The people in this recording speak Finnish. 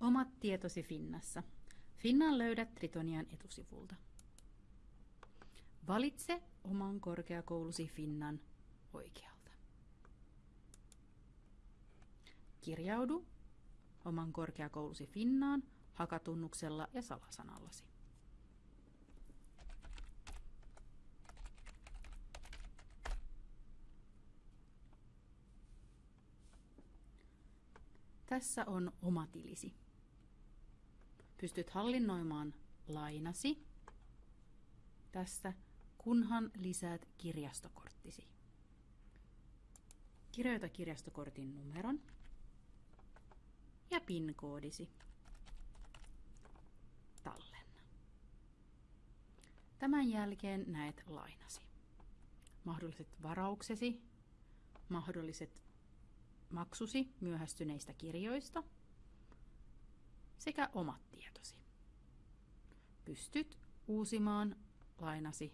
Omat tietosi Finnassa. Finnan löydät Tritonian etusivulta. Valitse oman korkeakoulusi Finnan oikealta. Kirjaudu oman korkeakoulusi Finnaan hakatunnuksella ja salasanallasi. Tässä on oma tilisi. Pystyt hallinnoimaan lainasi tässä, kunhan lisäät kirjastokorttisi. Kirjoita kirjastokortin numeron ja PIN-koodisi. Tallenna. Tämän jälkeen näet lainasi. Mahdolliset varauksesi, mahdolliset maksusi myöhästyneistä kirjoista sekä omat tietosi. Pystyt uusimaan lainasi